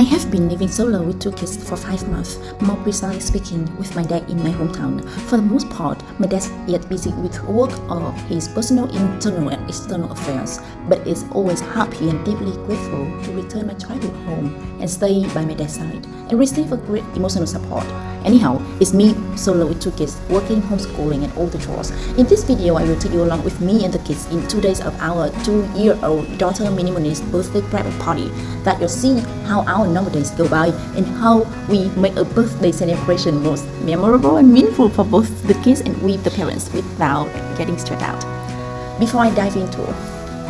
I have been living solo with two kids for five months, more precisely speaking, with my dad in my hometown. For the most part, my dad is busy with work or his personal internal and external affairs, but is always happy and deeply grateful to return my childhood home and stay by my dad's side and receive a great emotional support. Anyhow, it's me solo with two kids, working, homeschooling, and all the chores. In this video, I will take you along with me and the kids in two days of our two-year-old daughter Minimoni's birthday private party that you'll see how our normal days go by and how we make a birthday celebration most memorable and meaningful for both the kids and we the parents without getting stressed out. Before I dive into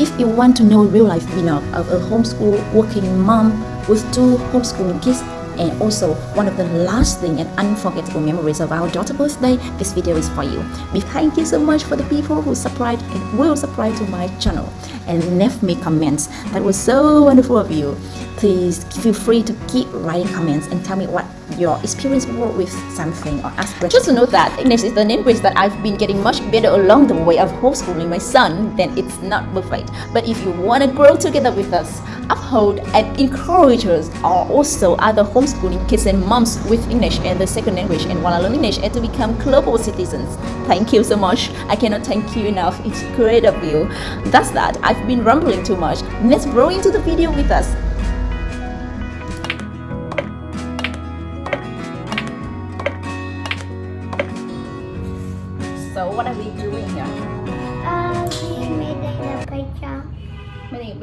if you want to know real life vlog of a homeschool working mom with two homeschooling kids and also one of the lasting and unforgettable memories of our daughter's birthday, this video is for you. We thank you so much for the people who subscribed and will subscribe to my channel and left me comments. That was so wonderful of you. Please feel free to keep writing comments and tell me what your experience were with something or ask questions. Just to know that English is the language that I've been getting much better along the way of homeschooling my son, then it's not perfect. But if you want to grow together with us, uphold and encourage us are also other homeschooling kids and moms with English and the second language and want to learn English and to become global citizens. Thank you so much. I cannot thank you enough. It's great of you. That's that. I've been rambling too much. Let's grow into the video with us.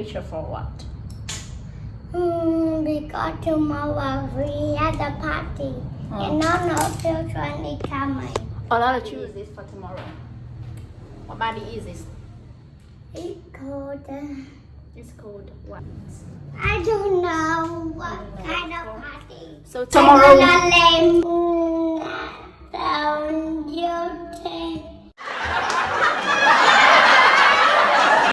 For what? Hmm, because tomorrow we have a party. Oh. And none of children is coming. A lot of choose this for tomorrow. What party is this? It's called, uh, It's called what? I don't know what kind of party. So tomorrow. I'm gonna let down YouTube.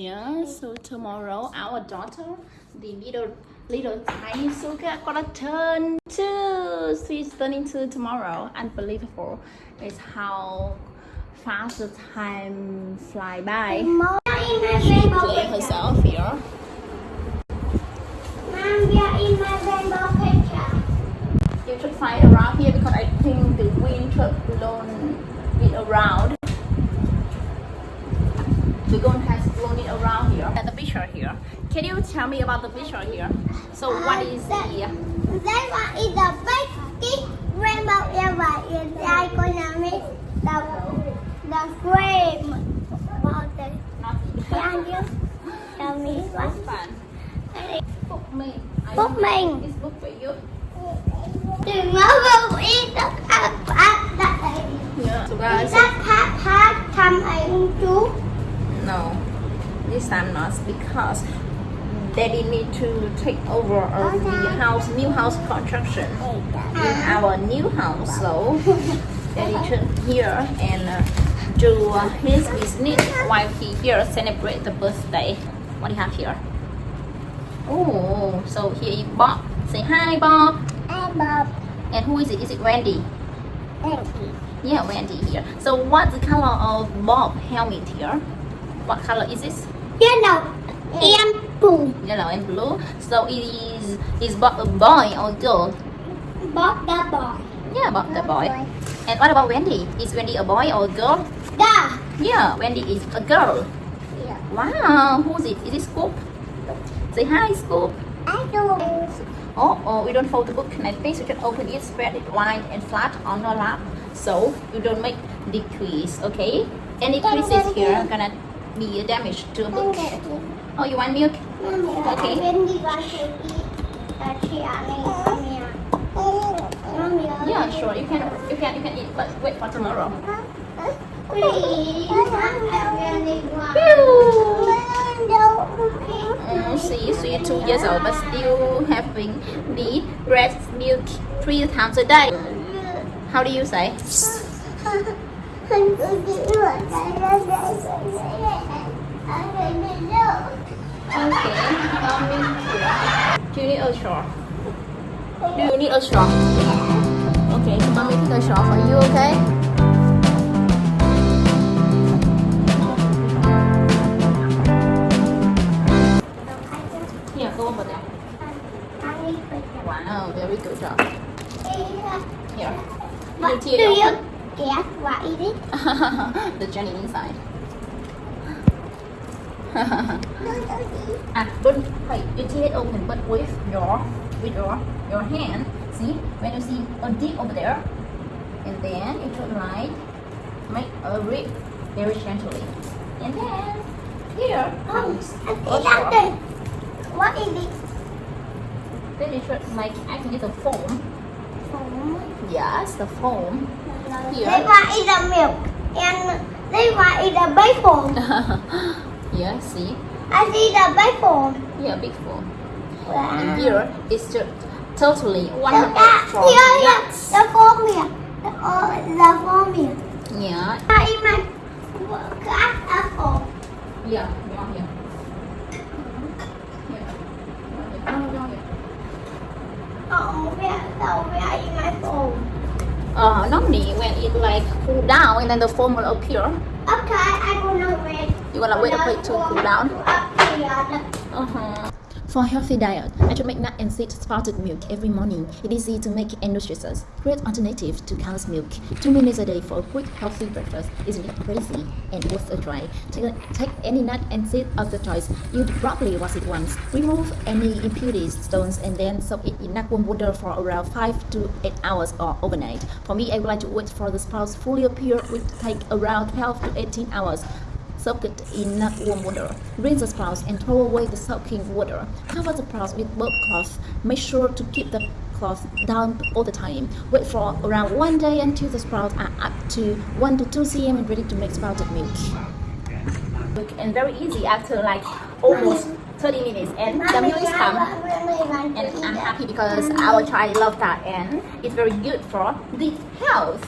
Yeah, so tomorrow our daughter, the little little tiny Suga, gonna turn two. She's turning two tomorrow. Unbelievable. It's how fast the time fly by. Mom, we are in my She rainbow playing herself here. Mom, in my rainbow picture. You should find around here because I think the wind should blown it around. The wind has blown it around picture here. Can you tell me about the picture here? So uh, what is the That one is a big, rainbow ever. And I'm gonna make the, the frame about it. Can you tell me what? fun? Book me. Book don't It's book for you. Vô ý tất cả các đại Yeah. So guys, Tất hát hát thăm anh no, this time not because Daddy need to take over of the house, new house construction in our new house. So Daddy should here and uh, do uh, his business while he here celebrate the birthday. What do you have here? Oh, so here is Bob. Say hi, Bob. Em bob And who is it? Is it Wendy? em Yeah, Wendy here. So what's the color of Bob helmet here? What color is this? Đầu em bù Yellow and blue. So it is is Bob a boy or girl? bóp đá bò Yeah, Bob the boy. And what about Wendy? Is Wendy a boy or a girl? Đá Yeah, Wendy is a girl. Yeah. Wow, who's it? Is it Scoop? Say hi, Scoop. Anh chú Oh, oh, we don't fold the book like this. You can open it, spread it wide and flat on your lap, so you don't make decrease. Okay? Any creases here are gonna be a damage to a book. Oh, you want milk? Okay. Bên đi qua chị Là chị ạ này con mẹ Con mẹ Yeah, sure. You can, you can, you can eat, but wait for tomorrow. Please Em đi qua Pew! Đâu Mm, see, so you're two years old, but still having the breast milk three times a day. How do you say? Okay. Um, do you need a straw? Do you need a straw? Okay, so mommy take a straw for you, okay? Here, go over there. Wow, very good job. Here. What do you guess what it is? the jelly inside. Ah, don't wait, you tear it open, but with your with your your hand. See, when you see a dip over there, and then you should like make a rip very gently, and then here comes Oh, straw. What is it? Then you should like I think it's a foam. Oh. Yes, the foam. This one is the milk. And this one is the bacon. yeah, see, I see the bacon. yeah, big foam. Wow. And here is just totally Look 100 at from here. nuts. The foam here. The, oh, the foam here. Yeah, I in my glass apple. yeah, yeah, yeah. Oh, where, so where is my foam? Uh, normally when it like cool down and then the foam will appear. Okay, I'm gonna wait. You gonna wait for it to cool down? Up here. Uh-huh. For a healthy diet, I should make nut and seed sprouted milk every morning. It is easy to make and nutritious. Great alternative to cow's milk. Two minutes a day for a quick healthy breakfast isn't it crazy and worth a try. Take, take any nut and seed of your choice. Use properly wash it once. Remove any impurities, stones, and then soak it in lukewarm water for around 5 to 8 hours or overnight. For me, I would like to wait for the sprouts fully appear, which take around 12 to 18 hours. Soak it in lukewarm water. Rinse the sprouts and throw away the soaking water. Cover the sprouts with burp cloth. Make sure to keep the cloth damp all the time. Wait for around one day until the sprouts are up to 1 to 2 cm and ready to make sprouted milk. And very easy after like almost 30 minutes and the milk is come. And I'm happy because our child love that and it's very good for the health.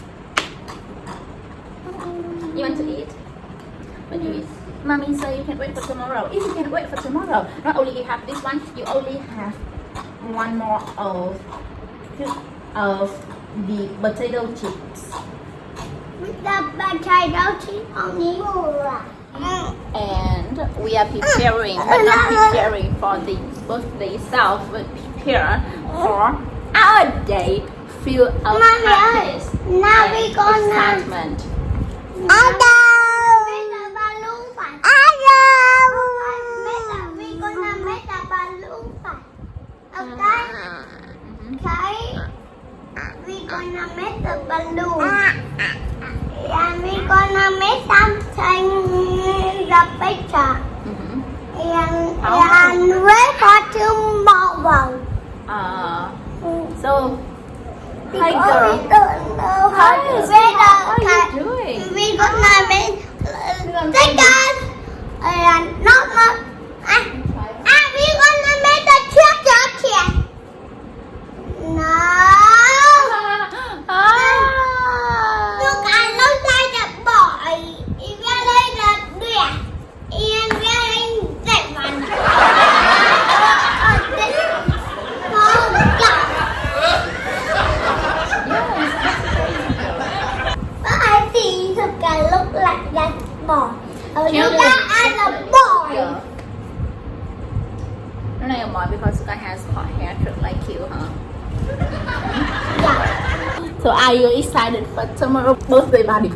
You want to eat? Do you eat? Mommy say you can wait for tomorrow. If you can wait for tomorrow, not only you have this one, you only have one more of of the potato chips. With the potato chip on it. And we are preparing, but not preparing for the birthday itself, but prepare for our day filled of Mommy, happiness now and we gonna- excitement. Hello. Okay. Okay. We gonna make the balloon. And we gonna make something the picture. Mhm. And, How? and wait for tomorrow. Uh, so, hi girl, we don't know how Hi, to make are you doing? We gonna make uh, stickers and not not ah, treasure chest. No. Look, Ah. I look like a boy. If you like the dress, and wearing that one. Oh, this. Oh, God. But I think you can look like that boy. Oh, you Children. got as a boy. Yeah. No, no, more because Suka has hot hair like you, huh? Yeah. So are you excited for tomorrow birthday party?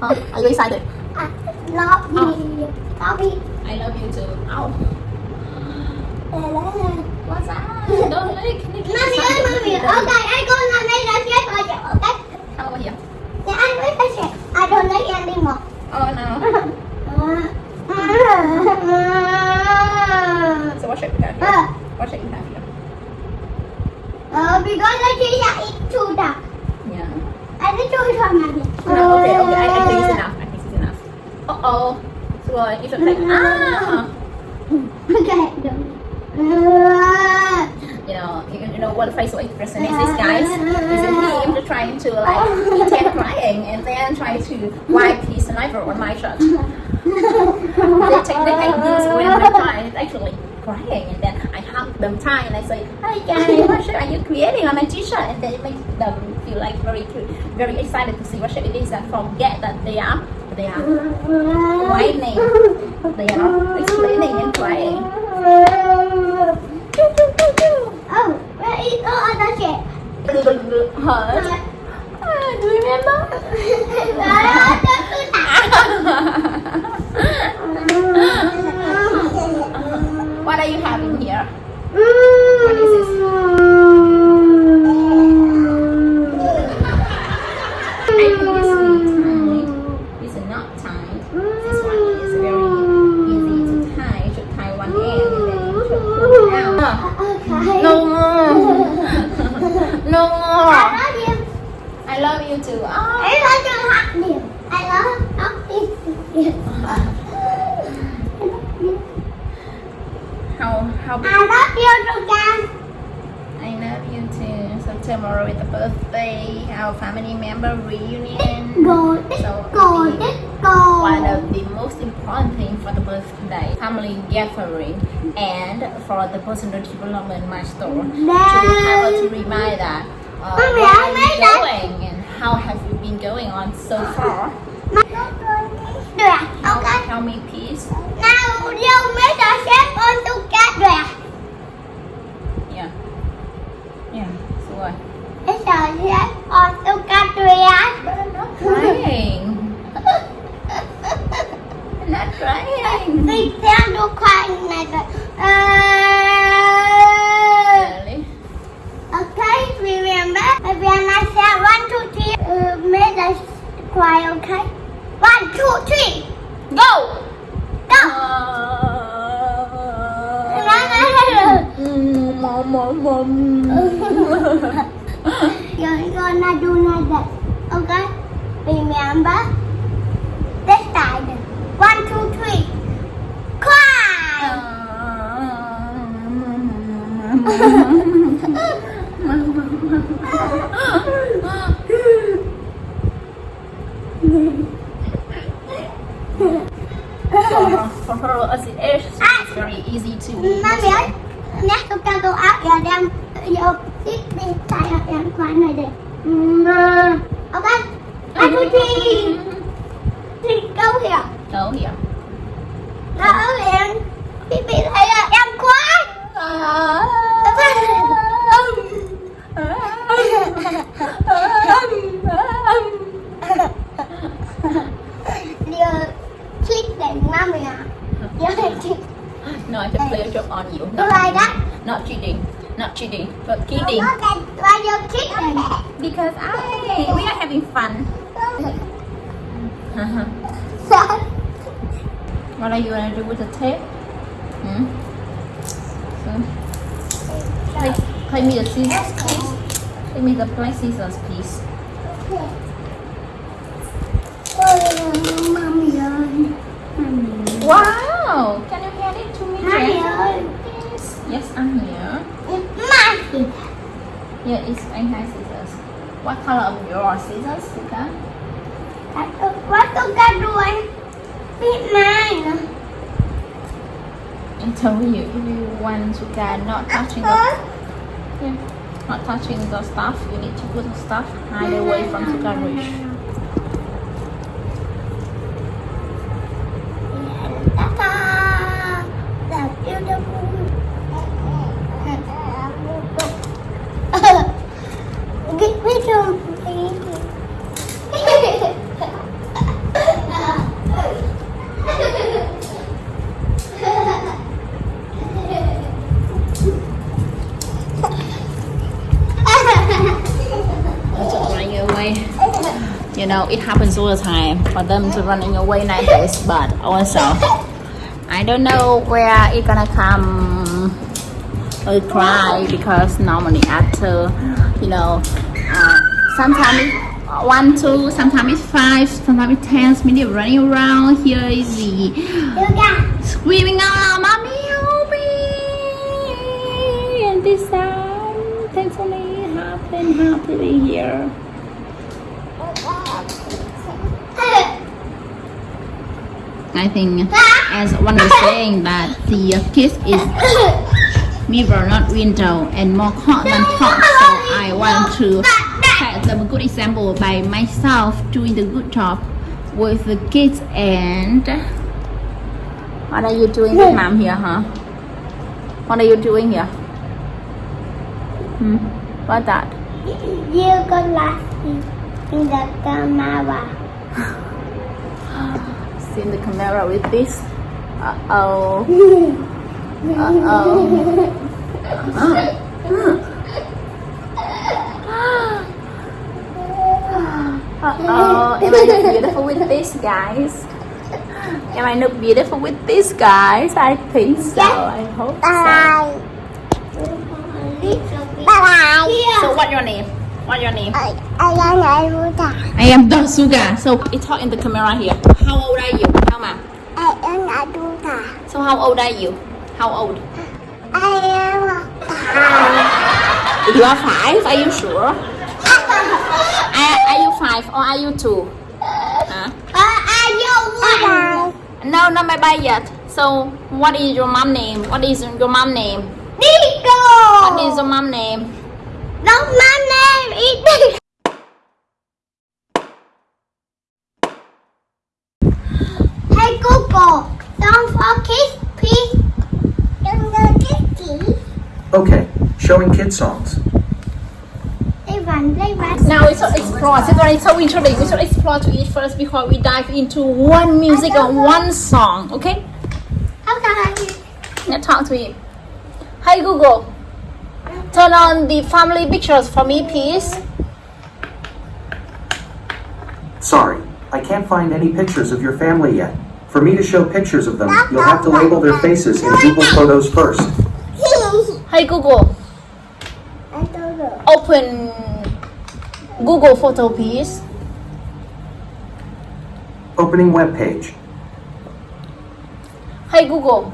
huh? Are you excited? I love you. Oh. Love you. I love you too. Ow. What's that? Don't lick. lick mommy, okay, I gonna make the chest for you, okay? Come over here. Yeah, I make the chest. I don't like anymore. Oh no. So what should we have here? Uh, What should we have here? uh, because the teacher is too dark. Yeah. I need to show mommy. No, okay, okay. I, I think it's enough. I think it's enough. Uh oh. So uh, you should take. Ah. Okay. You know, you, you know what face facial expression is this, guys? Is it him trying to like pretend crying and then try to wipe his saliva on my shirt? they technique like this when the client is actually crying and then I hug them tight and I say, Hi guys, what shape are you creating on my t-shirt? And then it makes them feel like very cute, very excited to see what shape it is and forget that they are they are whining. They are explaining and crying. Oh, where is all other shape? Hurt. Ah, do you remember? what are you having here? What is this? I is not tied. This one is very easy to tie. You should tie one end and then you pull out. No more. No more. I love you too. Oh. How how big? I love you too. So tomorrow is the birthday, our family member reunion. So one of the most important thing for the birthday, family gathering, and for the personal development milestone to have to remind that uh, Mommy, where are you that. going and how have you been going on so far? Tell, Okay. tell me please. Now you make a shape on together. Yeah. Yeah. So what? It's a shape on together. Crying. Not crying. Đi theo đua khoai này rồi. Uh, Really? okay, remember when I said one, two, three, uh, make a cry, okay? One, two, three! Go! Mom, mom, mom. You're gonna do like that, okay? Remember? This side. One, two, three. Cry! for, for her as it is, it's very easy to eat. nhé trong trang tôi áo giờ đem vô tiếp đi tay ở đang khoan này đi ok. Anh muốn thi. thi. Câu hiểu. Câu hiểu. Đó liền. Thì bị thấy là em quá Điều thích để mami à Điều thích No, I can play a joke on you. Do like that. Not cheating. Not cheating, but Không kidding. có đèn, là giờ click đèn. Because I, we are having fun. what are you gonna do with the tape? Hmm? So, play, play me the scissors, please. Play me the black scissors, please. Mami ơi. Wow! Can you hand it to me, Mami Jen? ơi. Please. Yes, I'm here. Mami. Yeah, it's I have scissors. What color of your scissors, Sika? Quá tôi ca đuôi. Biết mai nữa. I told you if you want Sika not touching the yeah, not touching the stuff, you need to put the stuff hide away from Sika reach. Ta-ta. That's beautiful. Get rid of Just running away. You know, it happens all the time for them to running away like this, but also I don't know where it gonna come. Or cry because normally after you know uh, sometimes one two sometimes it's five sometimes it's ten minutes running around. Here is the screaming out mommy help me! And this time thankfully happen happily here I think as one was saying that the kiss is mirror not window and more hot than hot. So I want to set them a good example by myself doing the good job with the kids and what are you doing with mom here huh? What are you doing here? Hmm? What's that? You go last in the camera. See in the camera with this. Uh oh. Uh oh. Uh oh. Am I look beautiful with this, guys? Am I look beautiful with this, guys? I think so. I hope so. Bye. Bye. So what your name? What your name? I, I am Aruta. I am Dasuga. So it's talk in the camera here. How old are you? How ma? I am Aruta. So how old are you? How old? I am five. You are five. Are you sure? Are, are you five or are you two? Huh? Are you one? No, not my bye yet. So what is your mom name? What is your mom name? Nico. What is your mom name? Don't my name is Nico. Hey Google, don't forget please. Don't forget please. Okay, showing kid songs. They run, they run. Now we should explore. It's very so interesting. We should explore to it first before we dive into one music or one song. Okay? How can I Now talk to him. Hi Google. Turn on the family pictures for me, please. Sorry, I can't find any pictures of your family yet. For me to show pictures of them, you'll have to label their faces in Google Photos first. Hi Google. I don't know. Open Google photo, please. Opening web page. Hi Google.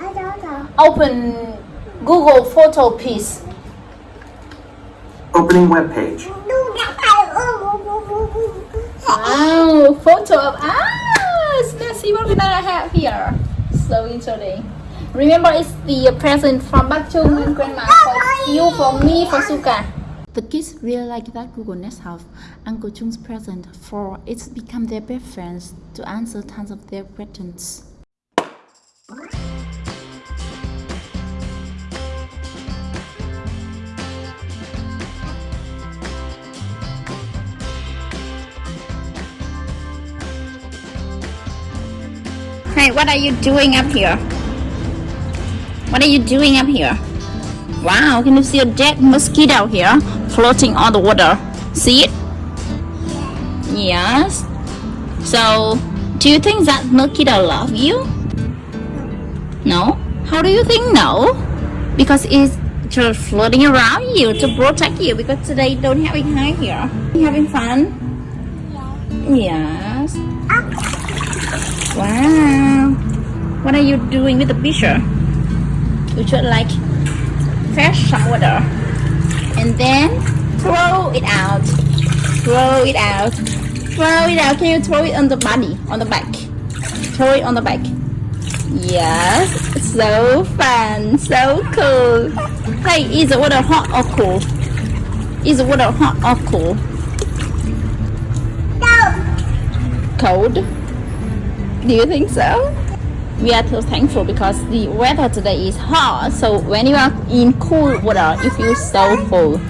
I don't know. Open Google photo, please. Opening web page. Wow, photo of us. Let's see what we gonna have here. So interesting. Remember, it's the present from Bakchung and Grandma for you, for me, for Suka. The kids really like that Google Nest have Uncle Chung's present, for it's become their best friends to answer tons of their questions. Hey, what are you doing up here? What are you doing up here? Wow, can you see a dead mosquito here floating on the water? See it? Yes. So, do you think that mosquito love you? No? How do you think no? Because it's just floating around you to protect you because today don't have it high here. You having fun? Yes. Ah. Wow. What are you doing with the picture? You should like fresh water and then throw it out. Throw it out. Throw it out. Can you throw it on the body, on the back? Throw it on the back. Yes, so fun, so cool. Hey, is the water hot or cool? Is the water hot or cool? Cold? Do you think so? We are so thankful because the weather today is hot. So when you are in cool water, you feel so full.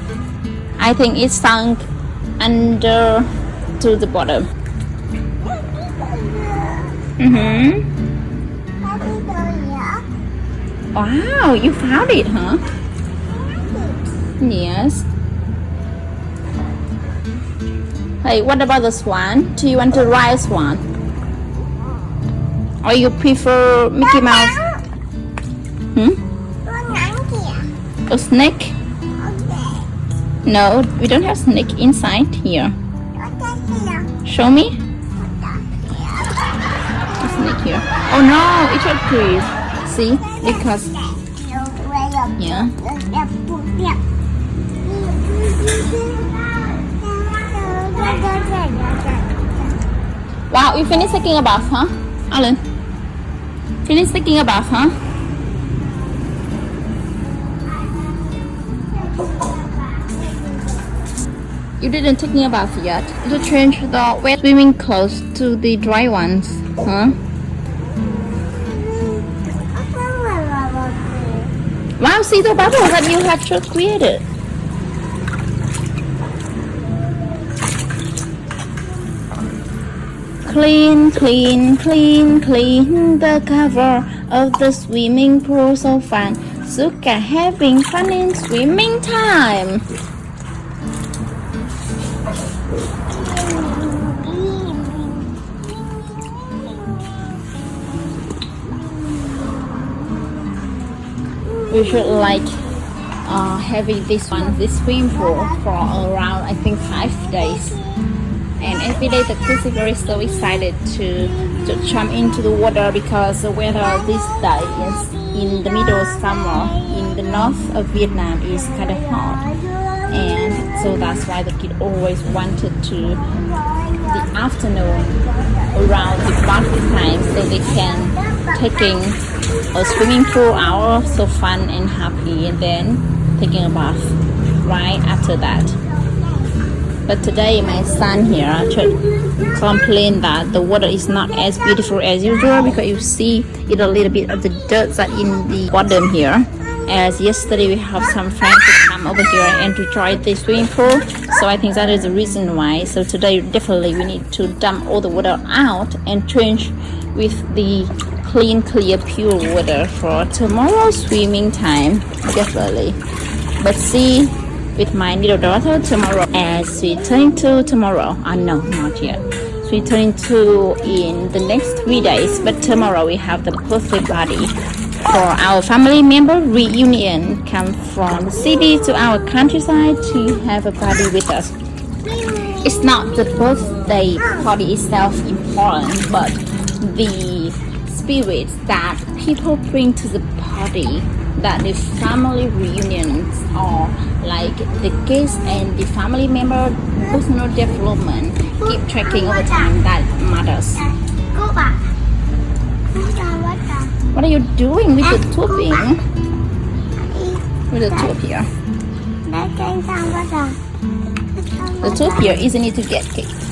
I think it sunk under to the bottom. Mm-hmm. Wow, you found it, huh? Yes. Hey, what about the swan? Do you want to ride a swan? Or you prefer Mickey Mouse? Hmm? A snake? No, we don't have snake inside here. Show me. A snake here. Oh no, it's a tree. See? Because yeah. Wow, you finished taking a bath, huh? Alan? Finished taking a bath, huh? You didn't take me a bath yet. To change the wet swimming clothes to the dry ones, huh? Wow, see the bubble that you have just created. Clean, clean, clean, clean the cover of the swimming pool so fun. Suka having fun in swimming time. We should like uh, having this one, this swimming pool for around I think five days. Every day the kids are very so excited to to jump into the water because the weather this day is in the middle of summer in the north of Vietnam is kind of hot. And so that's why the kid always wanted to the afternoon around the party time so they can taking a swimming pool hour so fun and happy and then taking a bath right after that but today my son here should complain that the water is not as beautiful as usual because you see it a little bit of the dirt that in the bottom here. As yesterday we have some friends to come over here and to try the swimming pool. So i think that is the reason why. So today definitely we need to dump all the water out and change with the clean clear pure water for tomorrow's swimming time. Definitely. But see with my little daughter tomorrow. As we turn to tomorrow. Uh, no not yet. So we turn to in the next three days but tomorrow we have the birthday party for our family member. Reunion come from the city to our countryside to have a party with us. It's not the birthday party itself important but the spirit that people bring to the party that the family reunions or like the kids and the family member personal development keep tracking over time that matters. Bác chào what are you doing with the tubing? With the tube here. The tube here isn't it to get kicked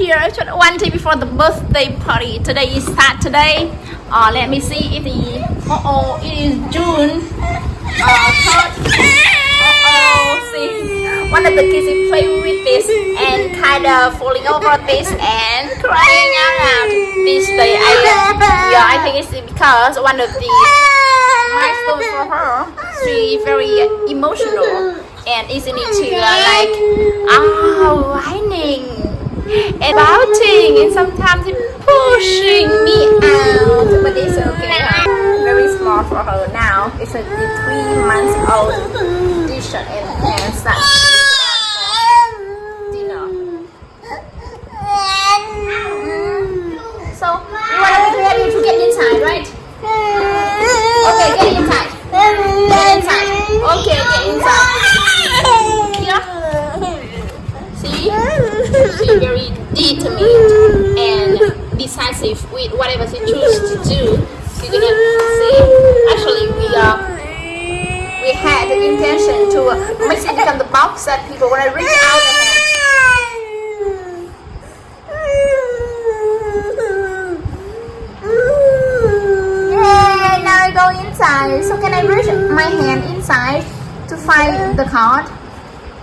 here one day before the birthday party. Today is Saturday. Uh, let me see if the oh oh it is June uh, third. Oh oh, see one of the kids is playing with this and kind of falling over this and crying out loud. This day, I yeah, I think it's because one of the milestone for her. She very emotional and isn't it uh, like ah whining and pouting and sometimes pushing me out. But it's okay. Very small for her now. It's a three months old t-shirt and pants dinner. So you want to help you to get inside right? Okay get inside. Get inside. Okay get inside here see very determined and decisive with whatever she chooses to do. She's gonna see. Actually, we uh, we had the intention to make it become the box that people want to reach out and have. Yay! Now I go inside. So can I reach my hand inside to find the card?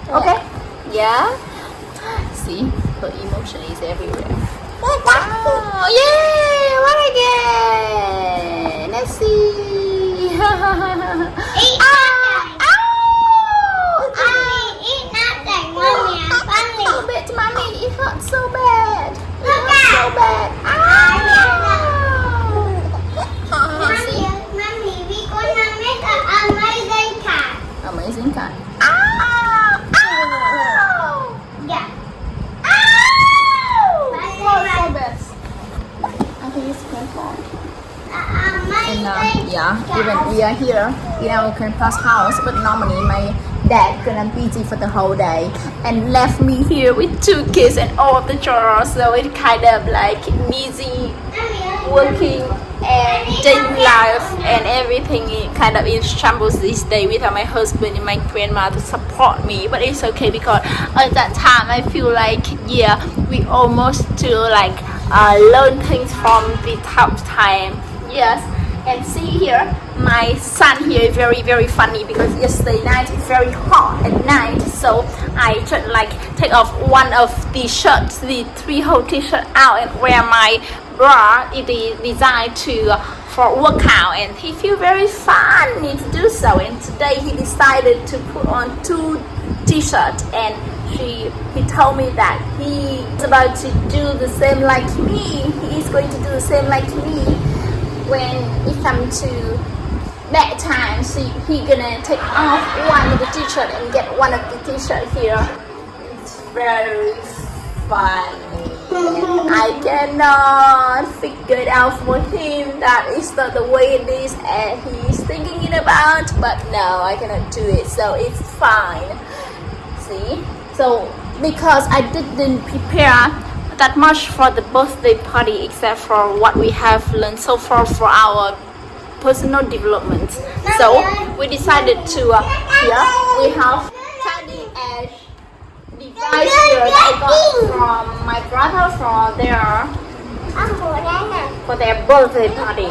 Okay. Yeah. See, her emotion is everywhere. Wow! Yay! What again? Let's see. ah! Ow! Ow! So bad, mommy. It hurts so bad. It hurts so bad. Ow! Amazing card. Ow! Ow! so bad. I think it's painful. And uh, yeah, even we are here in our grandpa's house, but normally my dad gonna busy for the whole day and left me here with two kids and all of the chores. So it kind of like busy working and daily life and everything kind of in shambles this day without my husband and my grandma to support me but it's okay because at that time I feel like yeah we almost to like uh, learn things from the tough time. Yes, and see here, my son here is very very funny because yesterday night it's very hot at night, so I just like take off one of the shirts, the three whole t-shirt out and wear my bra. It is designed to for workout, and he feel very funny to do so. And today he decided to put on two t-shirt and she he told me that he is about to do the same like me he is going to do the same like me when it comes to that time so he gonna take off one of the t-shirt and get one of the t-shirt here. It's very funny. I cannot figure it out for him. That is not the way it is and he's thinking it about but no I cannot do it so it's fine. See? So because I didn't prepare that much for the birthday party except for what we have learned so far for our personal development. So we decided to uh, here we have cutting edge device here that I got from my brother for their for their birthday party.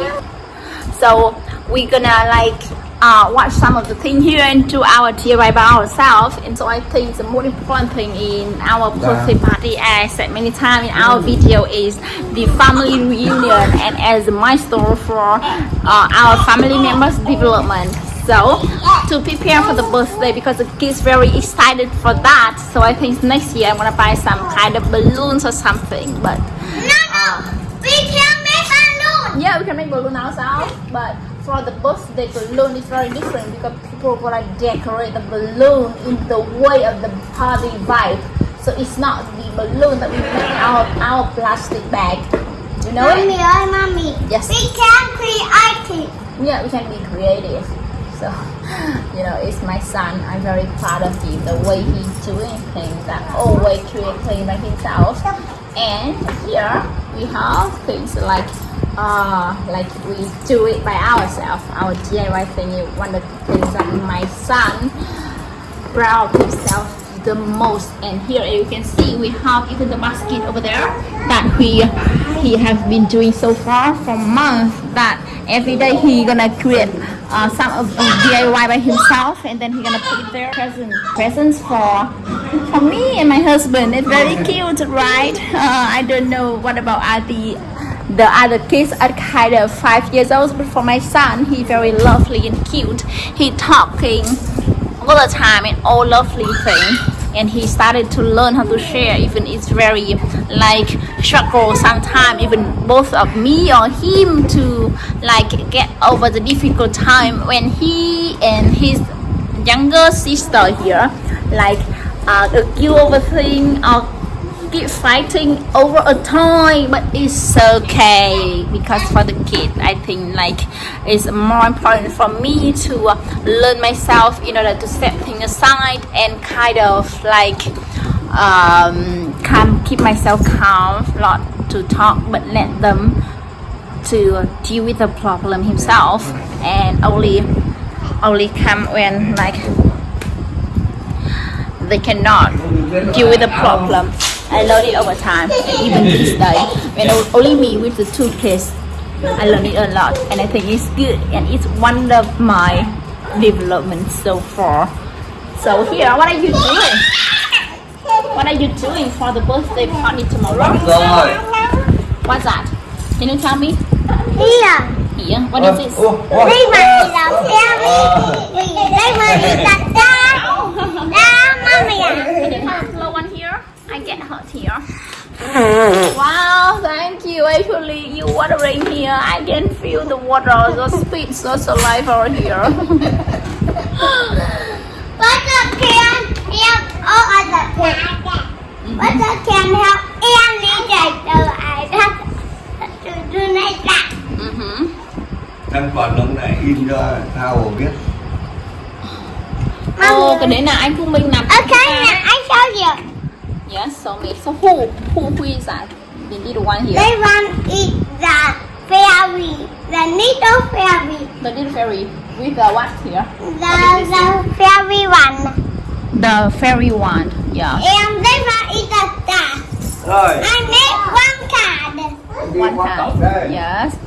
So we're gonna like uh, watch some of the thing here and do our DIY by ourselves. And so I think the most important thing in our birthday party as I said many times in our video is the family reunion. And as a milestone for uh, our family members development. So to prepare for the birthday because the kids very excited for that. So I think next year I'm gonna buy some kind of balloons or something but uh, We can make balloon. yeah we can make balloon ourselves but for the birthday balloon it's very different because people gonna decorate the balloon in the way of the party vibe so it's not the balloon that we make out of our plastic bag you know it? Mommy, oh mommy. Yes. We can create it. yeah we can be creative so you know it's my son i'm very proud of him the way he's doing things that always creating by himself and here we have things like uh like we do it by ourselves. Our diy thing one of the things that my son proud himself the most. And here you can see we have even the basket over there that we he have been doing so far for months that every day he gonna create uh, some of DIY by himself and then he gonna put it there. Present presents for for me and my husband. It's very cute right? Uh, I don't know what about uh, the the other kids are kind of five years old but for my son he very lovely and cute. He talking all the time and all lovely thing and he started to learn how to share even it's very like struggle sometimes even both of me or him to like get over the difficult time when he and his younger sister here like uh, argue over thing or keep fighting over a toy but it's okay because for the kid i think like it's more important for me to uh, learn myself in order to set things aside and kind of like um calm keep myself calm not to talk but let them to deal with the problem himself and only only come when like they cannot deal with the problem. I learned it over time, and even this day, when only me with the two kids, I learned it a lot, and I think it's good, and it's one of my developments so far. So here, what are you doing? What are you doing for the birthday party tomorrow? What's that? Can you tell me? Here. Here, what is this? Ủa, ủa. Đây mà thì là xe Đây mà thì là Wow, thank you. Actually, you watering here. I can feel the water, the speed, so alive over here. What the can help all other can? What the can help any day to I to do like that? mm-hmm. Em còn ông này in cho tao biết. Ồ, cái đấy là anh Phương Minh chúng ta. now I show you. Yes, so me. So who, who, who is that? The little one here. This one is the fairy, the little fairy, The little fairy with the what here? the the fairy one, The fairy one. Yeah. and this one is the star. Rồi. I need one card. one time. Yes.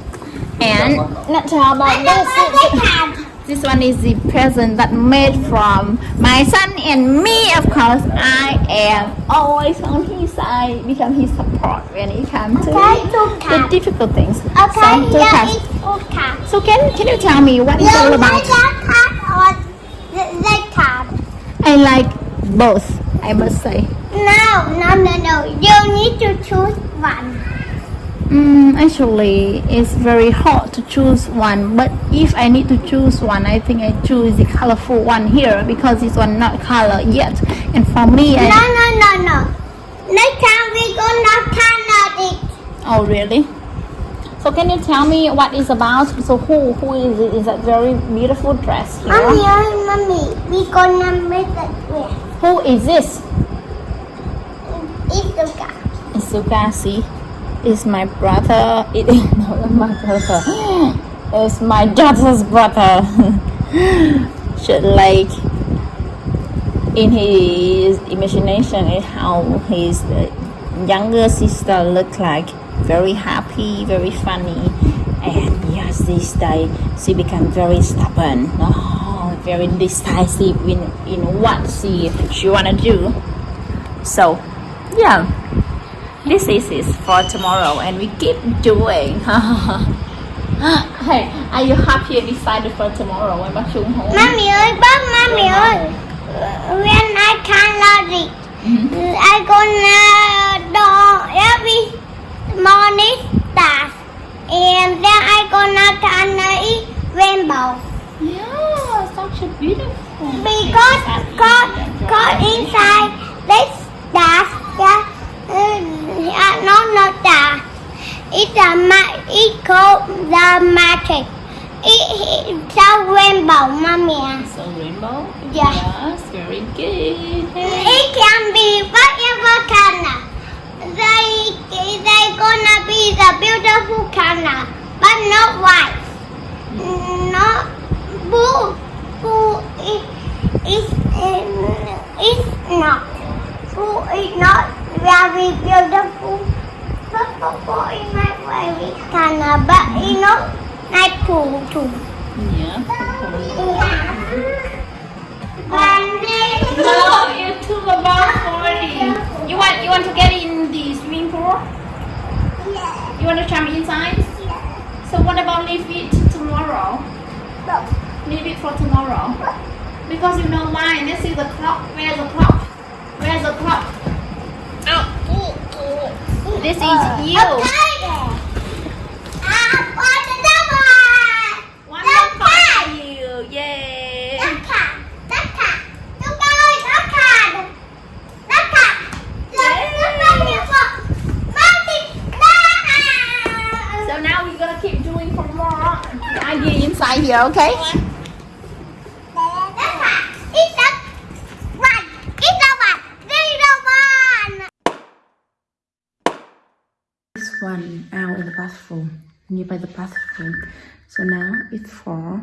And not tell about this. This one is the present that made from my son and me. Of course, I am always on his side because he support when it comes to the difficult things. Okay, So, two here cards. is good card. So can can you tell me what it's all about? like that card or the red card? I like both. I must say. No, no, no, no. You need to choose one. Mm, actually, it's very hard to choose one. But if I need to choose one, I think I choose the colorful one here because this one not color yet. And for me, No, I no, no, no. Next time we gonna color it. oh really? So can you tell me what is about? So who who is it? Is that very beautiful dress Mommy, here? oh, mommy, we gonna make it with Who is this? Isuka. Isuka, see, is my brother. It is not my brother. It's my daughter's brother. Should like in his imagination is how his uh, younger sister look like. Very happy, very funny, and yes, this day she become very stubborn. Oh, very decisive in in what she she wanna do. So, yeah this is it for tomorrow and we keep doing. Hey are you happy and excited for tomorrow? When bác Trung home Mommy ơi, bác, mommy ơi. When I color it, mm-hmm. I gonna do every morning stars. And then I gonna color it rainbow. yeah such a beautiful Because, cause, cause inside this stars, yeah, no, no stars. It's a it called the magic. It, it's a rainbow, mommy. so rainbow Yeah. yes very good It can be whatever color. They they gonna be the beautiful color, but not white. Not blue. Blue is is is not. Blue is not very beautiful. Purple is not very color, but it's not like blue too. yeah then no you took about 40 you want you want to get in the swimming pool yeah, you want to jump inside yeah. so what about leave it tomorrow Look. leave it for tomorrow Because you know why? This is the clock. Where's the clock? Where's the clock? This is you. Okay. The double? One Đất more clock card. for you. Yay. Đất card. Đất card. Chúng ta ơi, đất card. Đất card. Đất đất bao nhiêu phần? Bao nhiêu đất? So now we're gonna keep doing for more. The idea inside here, okay? Đất card. Ít đất. One. Ít đâu bạn? Zero one. This one nearby the bathroom. So now it's four,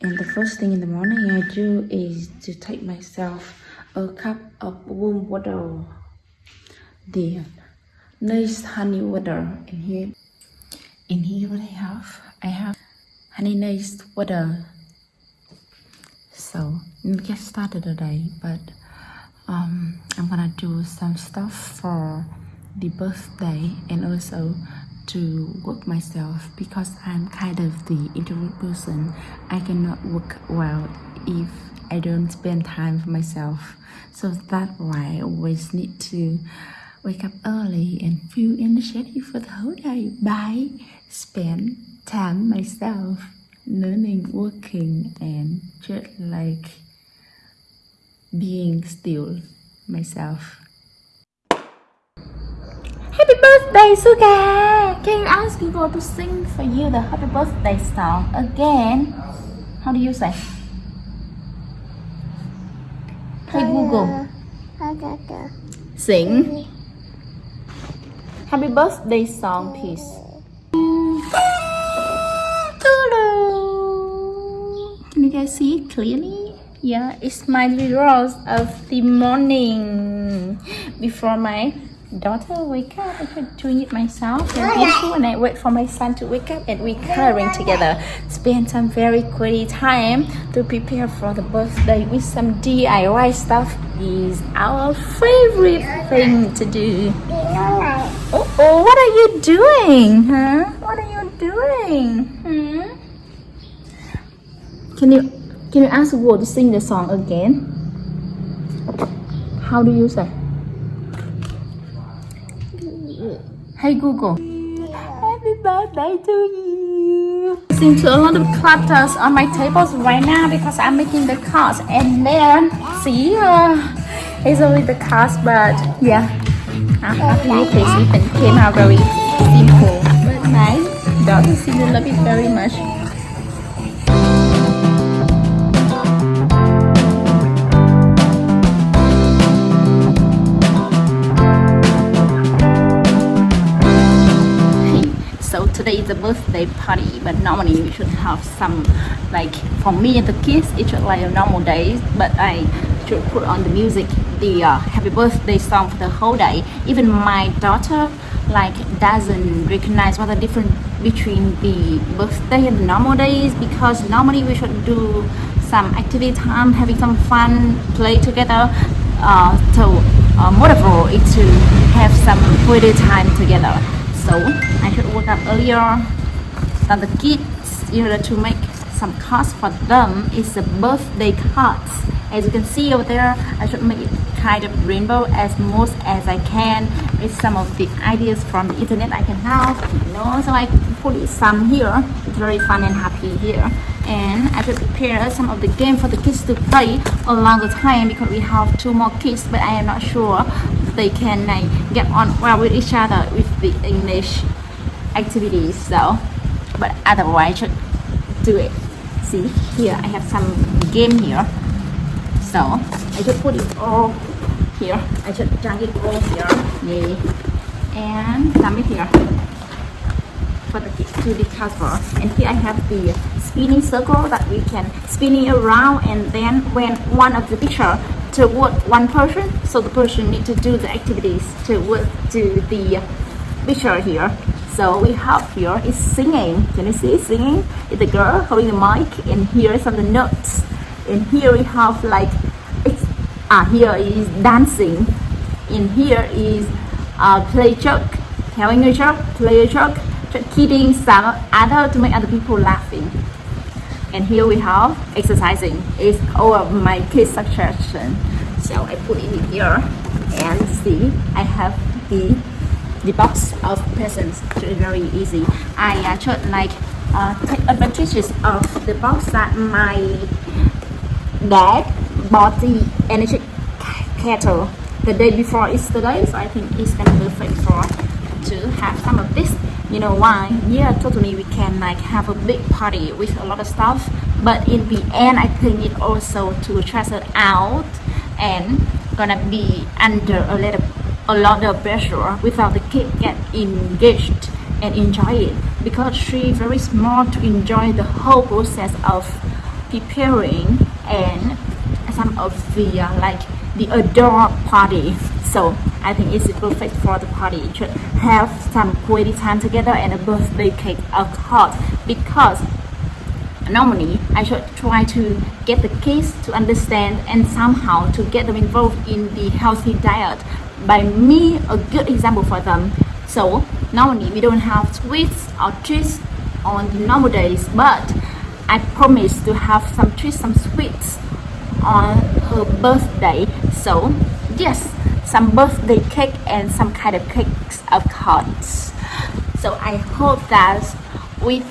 and the first thing in the morning I do is to take myself a cup of warm water. The nice honey water in here. In here, what I have, I have honey nice water. So let's get started today, but um, I'm gonna do some stuff for the birthday and also to work myself because I'm kind of the introvert person. I cannot work well if I don't spend time for myself. So that's why I always need to wake up early and feel energetic for the whole day by spend time myself learning, working and just like being still myself. Happy birthday, Suga! Can you ask Google to sing for you the happy birthday song again? How do you say? Hey uh, Google, sing happy birthday song, please. Can you guys see it clearly? Yeah, it's my rituals of the morning before my daughter wake up, I try doing it myself. Very beautiful, and I wait for my son to wake up, and we coloring together. Spend some very quality time to prepare for the birthday with some DIY stuff. Is our favorite thing to do. Oh, oh, what are you doing, huh? What are you doing? Hmm? Can you can you ask Google to sing the song again? How do you say? Hey Google. Happy birthday to you. Listening to a lot of clutters on my tables right now because I'm making the cards and then see uh, it's only the cards but yeah. With this. It came out very simple but nice. Daughter seems to love it very much. Today is a birthday party but normally we should have some like for me and the kids it should like a normal day but i should put on the music the uh, happy birthday song for the whole day. Even my daughter like doesn't recognize what the difference between the birthday and the normal days because normally we should do some activity time having some fun play together uh, so uh, motivate is to have some quality time together so I should wake up earlier than the kids in order to make some cards for them. It's the birthday cards. As you can see over there I should make it kind of rainbow as most as I can with some of the ideas from the internet I can have you know. So I put some here. It's very fun and happy here. And I should prepare some of the game for the kids to play along the time because we have two more kids but I am not sure they can like, get on well with each other with the English activities so but otherwise I should do it. See? Here I have some game here. So I should put it all here. I should drag it all here. Yeah. and dump it here for the to the cover and here I have the spinning circle that we can spinning around and then when one of the picture toward one person so the person need to do the activities toward to the picture here. So we have here is singing. Can you see singing? It's a girl holding the mic and here is some of the notes. And here we have like it's ah here is dancing. In here is uh, play joke telling a joke play a joke kidding some other to make other people laughing. And here we have exercising. Is all of my kids suggestion. So I put it here and see I have the the box of presents. It's very easy. I uh, should like uh, take advantages of the box that my dad bought the energy kettle the day before yesterday. So I think it's gonna be perfect for to have some of this you know why yeah totally we can like have a big party with a lot of stuff but in the end I think it also to test it out and gonna be under a little a lot of pressure without the kid get engaged and enjoy it because she very small to enjoy the whole process of preparing and some of the uh, like the adult party. So I think it's perfect for the party. It should have some quality time together and a birthday cake of course because normally I should try to get the kids to understand and somehow to get them involved in the healthy diet. By me a good example for them. So normally we don't have sweets or treats on the normal days but I promise to have some treats some sweets on her birthday. So yes some birthday cake and some kind of cakes of cards. So I hope that with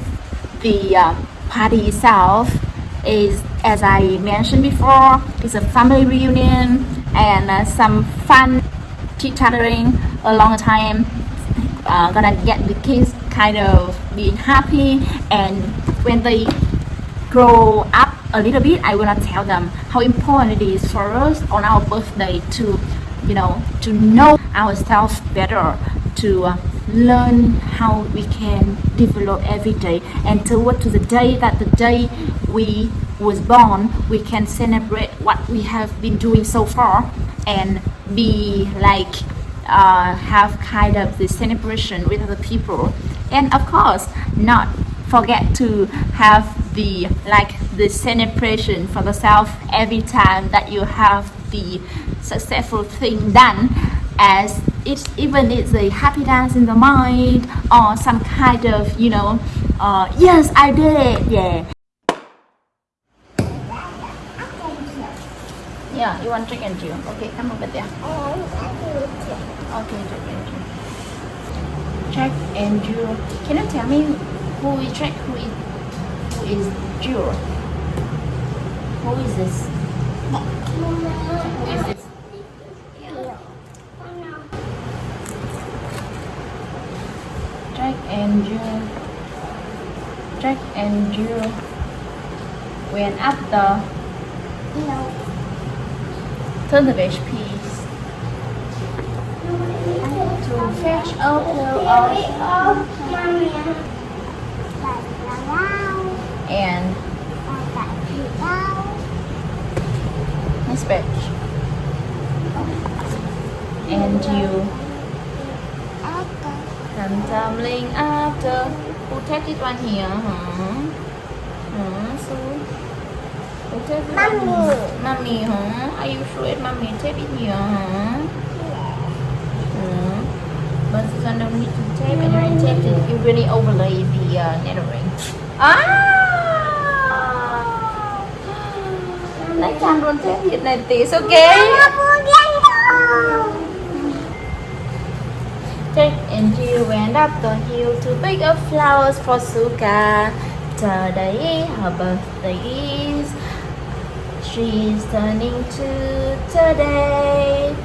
the uh, party itself is as I mentioned before it's a family reunion and uh, some fun chit-chattering along the time uh, gonna get the kids kind of being happy and when they grow up a little bit I wanna tell them how important it is for us on our birthday to you know to know ourselves better to uh, learn how we can develop every day. And toward to the day that the day we was born we can celebrate what we have been doing so far and be like uh, have kind of the celebration with other people. And of course not forget to have the like the celebration for yourself every time that you have the successful thing done as it even it's a happy dance in the mind or some kind of you know uh, yes I did it yeah yeah you want and juice okay come over there okay drink and juice Jack and Jill. Can you tell me who is Jack? Who is who is Jill? Who is this? Who is this? Jack and Jill. Jack and Jill went up the turn the page please to fetch a pail of and Miss Bitch. And you come tumbling after. Who take this one here, huh? Huh, so. Who take this one Mommy. Mommy, huh? Are you sure mommy take it here, huh? But this one don't need to tape and you tape it, you really overlay the uh, lettering. Ah! Next time don't tape it like this, okay? Jack and Jill went up the hill to pick up flowers for Suka. Today her birthday is. She's turning two today.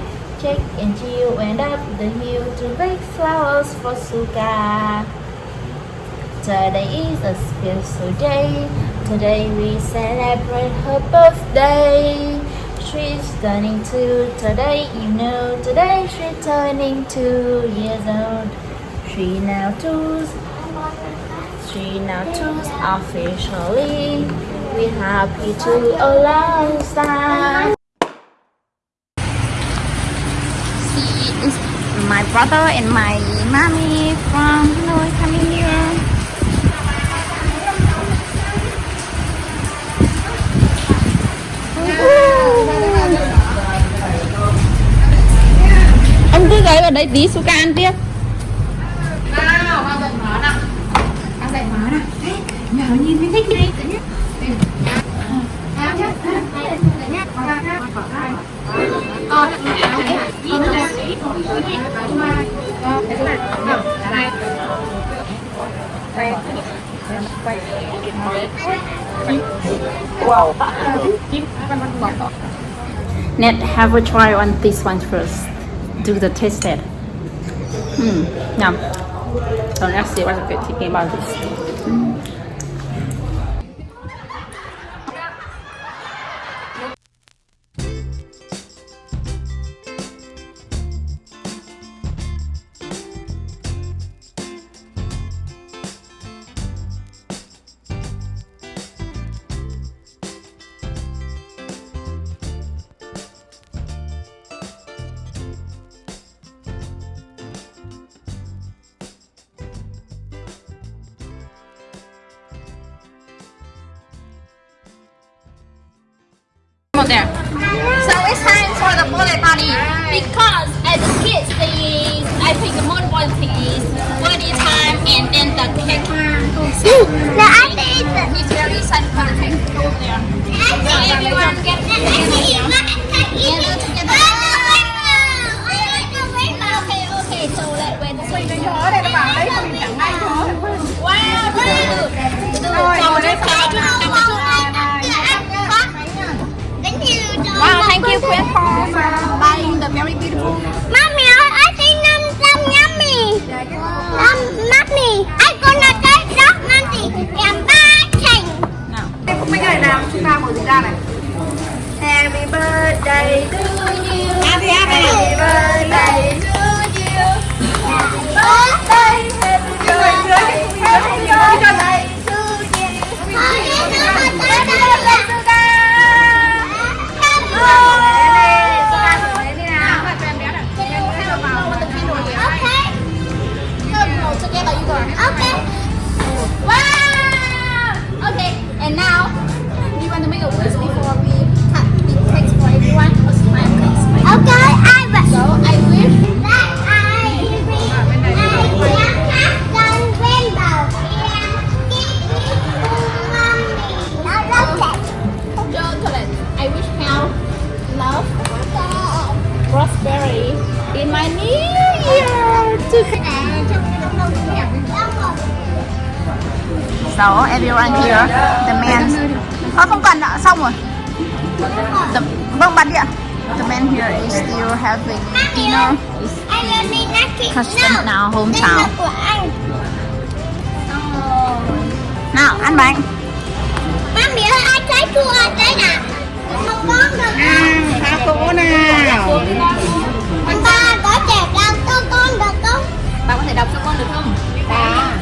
Jack and went up the hill to pick flowers for Suka. Today is a special day. Today we celebrate her birthday. She's turning two today, you know. Today she's turning two years old. She now two. She now two officially. We happy to. See, it's my brother and my mommy from Hanoi Ông cứ gửi vào đây tí Suka ăn tiếp. Net have a try on this one first do the taste test hmm. Yum so let's see what I'm thinking about this on there. So it's time for the birthday party because as kids, the I think the most important thing is birthday time and then the cake. The Happy So everyone here, the man. Ờ không cần ạ, xong rồi. The, vâng bật đi ạ. The man here is still having dinner. Custom Đây hometown. Nào, ăn bánh. Má mẹ ơi, ai trái chua đây nè Không con được Há cố nào Anh ba có trẻ đau cho con được không? Bà có thể đọc cho con được không? Trẻ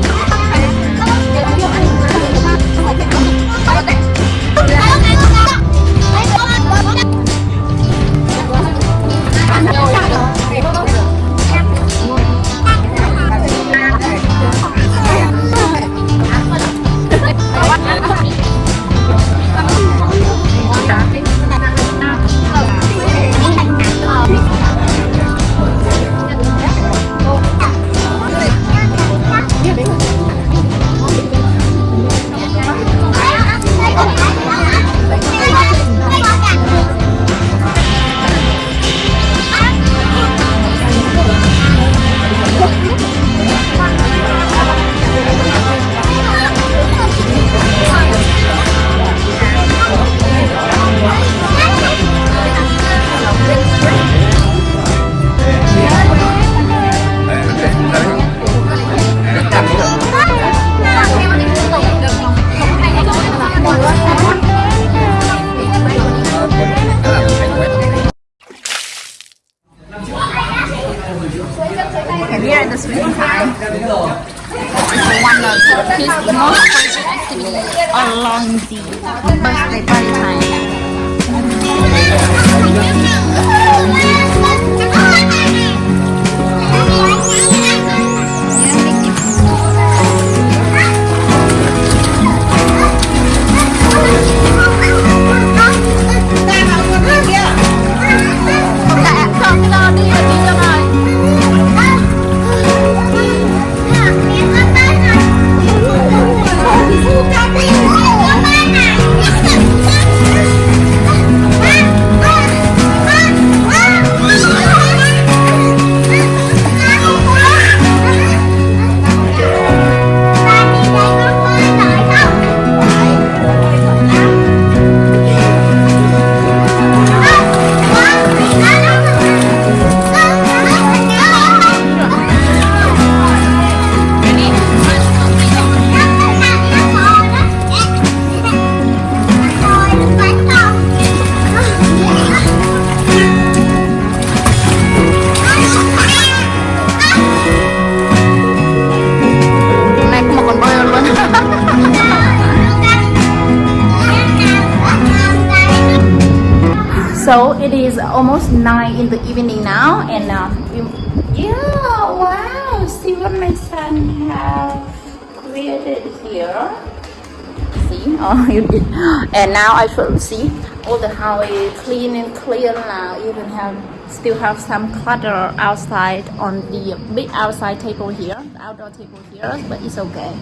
See, oh. And now I should see all the house is clean and clear now. Even have still have some clutter outside on the big outside table here, outdoor table here, but it's okay.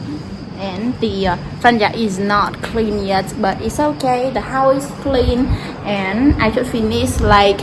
And the uh, yard is not clean yet, but it's okay. The house is clean, and I should finish like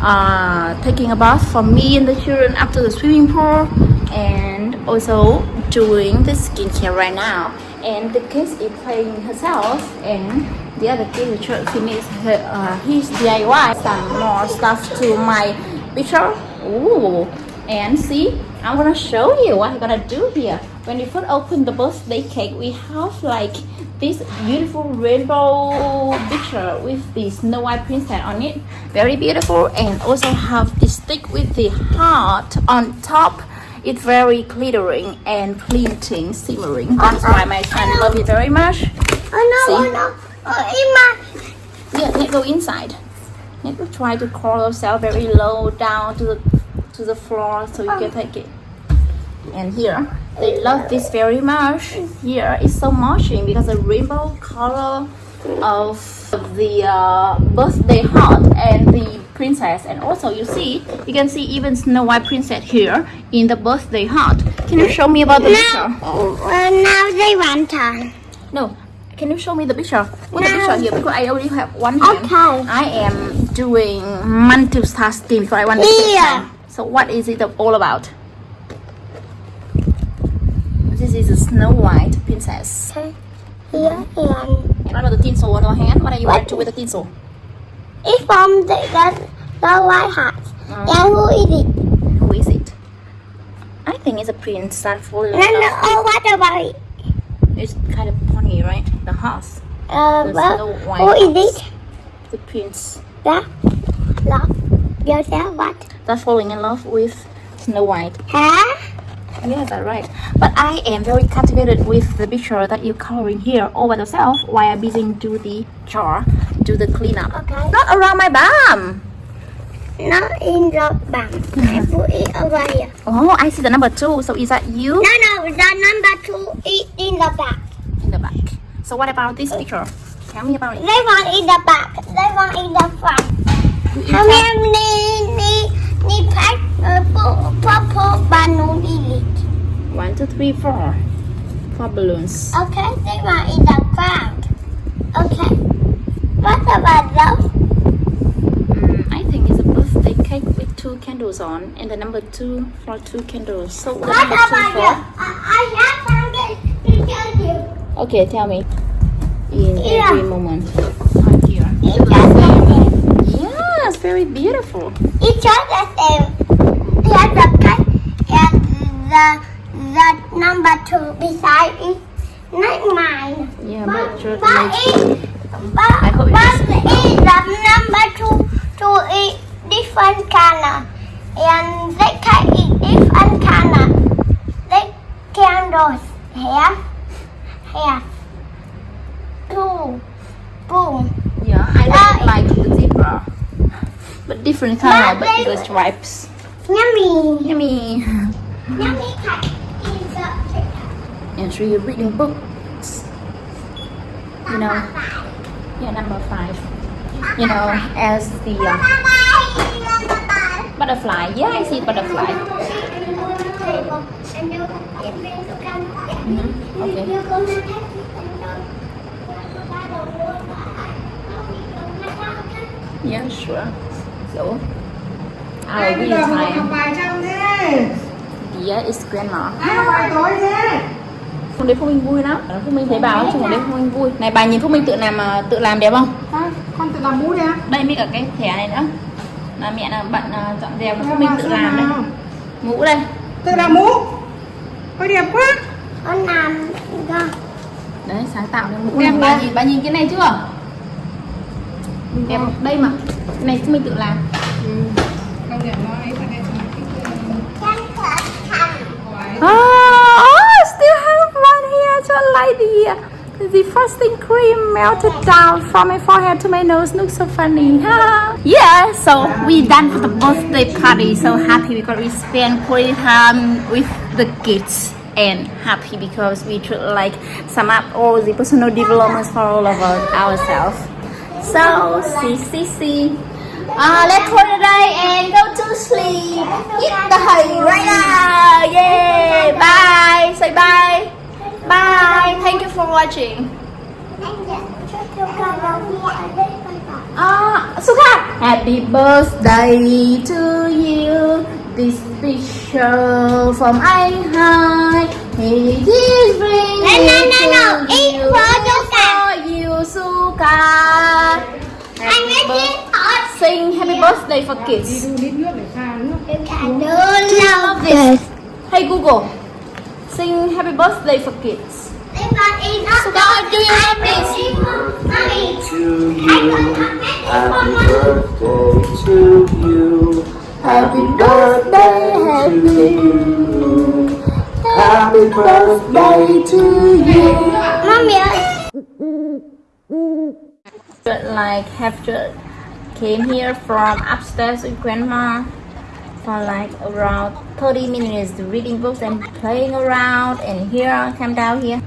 uh, taking a bath for me and the children after the swimming pool, and also doing the skincare right now. And the kids is playing herself, and the other kid should finish her, uh, his DIY. Some more stuff to my picture. Ooh, and see, I'm gonna show you what I'm gonna do here. When you first open the birthday cake, we have like this beautiful rainbow picture with the Snow White princess on it. Very beautiful, and also have the stick with the heart on top. It's very glittering and glinting, simmering. That's why my son love it very much. Oh no, See? oh no. Oh, Ima. Yeah, let's go inside. Let's try to crawl yourself very low down to the to the floor so you can take it. And here, they love this very much. Here, it's so matching because the rainbow color of the uh, birthday heart and the princess. And also, you see, you can see even Snow White princess here in the birthday heart. Can you show me about the picture? Now, uh, now they want time. No. Can you show me the picture? Put the picture here because I already have one hand. Okay. I am doing multitasking because I want to Yeah. So what is it all about? This is a Snow White princess. Okay. Here and what about the tinsel on your hand? What are you going to with the tinsel? it's from the, the, the white house. And who is it? Who is it? I think it's a prince that falling in No, no, oh, what about it? It's kind of funny, right? The horse, Uh, The well, who is it? the prince That love yourself what? that's falling in love with Snow White. Huh? Yes, that's right. But I am very captivated with the picture that you're coloring here all by yourself while I'm busy do the jar, do the cleanup. Okay. Not around my bum. Not in the bum I hmm. put it over here. Oh, I see the number two. So is that you No, no, the number two is in the back. in the back? So what about this picture? Tell me about it. They want in the back. They want in the front. How many pack uh, purple balloon? One, two, three, four. Four balloons. Okay, they want in the ground. Okay. What about those? Mm, I think it's a birthday cake with two candles on, and the number two for two candles. So the What number two about for. I, I have something to tell you. Okay, tell me. In Yeah. every moment. Right here. It's just the same. Yes, very beautiful. It's just the same. Here's the cake and the the number two beside it. Not mine. Yeah, but But image. it, but, I hope it but it, the number two, two is different color. And they can eat different color. They candles here, here, two, boom. Yeah, I don't Uh, like the zebra. But different color, But the stripes. Yummy, Yummy. yummy cake is picture. And she reading books. You know, yeah, number five. You know, as the uh, butterfly. Yeah, I see butterfly. Mm-hmm. okay. Yeah, sure. Our Ai bây giờ mà học bài chăm thế Yeah, it's grandma. Ai học bài tối thế Hôm đấy Phúc Minh vui lắm. Phúc Minh thấy bà nói chung hôm đấy Phúc Minh vui. Này bà nhìn Phúc Minh tự làm à, tự làm đẹp không? Sao? Con tự làm mũ đi á Đây mới cả cái thẻ này nữa. Là mẹ là bận à, dọn dẹp Phúc Minh tự làm đây. Mũ đây. Tự làm mũ Ôi đẹp quá Con làm. Đấy, sáng tạo nên mũ Đẹp. Bà nhìn bà nhìn cái này chưa? Đẹp không? Đây mà. Này Minh tự làm. Công nhận nó ấy phải đẹp Chân thật. Oh, oh, still have one here. So I like the uh, the frosting cream melted down from my forehead to my nose. Looks so funny. yeah, so we done for the birthday party. So happy because we spent quality time with the kids and happy because we try like sum up all the personal developments for all of us, ourselves. So, see, see, see. Uh, let's call it day and go to sleep. Eat the hay right now. Yay! Bye. Say bye. Bye. Thank you for watching. Ah, Suka. Happy birthday to you. This picture from I Hai. It is bringing love this. Hey Google, sing happy birthday for kids. They want in up. So God, do you love this? Mommy. To you, happy birthday to you. Happy birthday to you. Happy birthday to you. Mommy ơi. But like have just came here from upstairs with grandma for like around 30 minutes reading books and playing around. And here I come down here.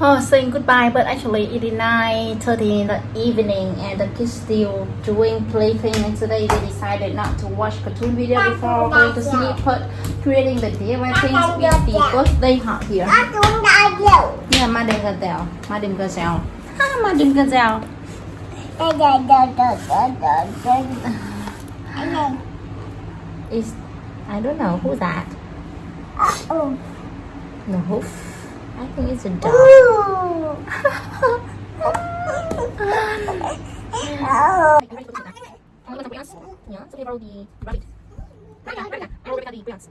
Oh saying goodbye but actually it is 9 30 in the evening and the kids still doing plaything. And today they decided not to watch cartoon video before going to sleep but creating the DIY things with the birthday heart here. Nó cũng đã dữ. yeah Madam Gazelle Madam Gazelle ah Madam Gazelle is I don't know who's that Oh. no hoof I think it's a dog Ừ. Ừ. I'm gonna bring us. Yeah, so we borrow the rabbit. Right now, right now. I borrow the Beyonce.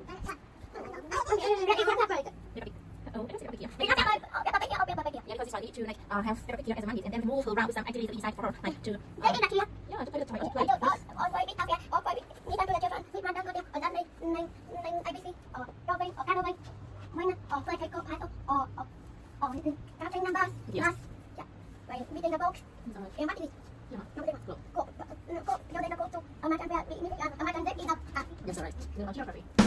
Rabbit oh, I don't oh, oh, it's to like uh, have Rabbit here as a mandate and then move around with some activities inside for her, like to. Uh, yeah, to play the toy, to play. Yes. Yeah. Like reading the book. Yeah.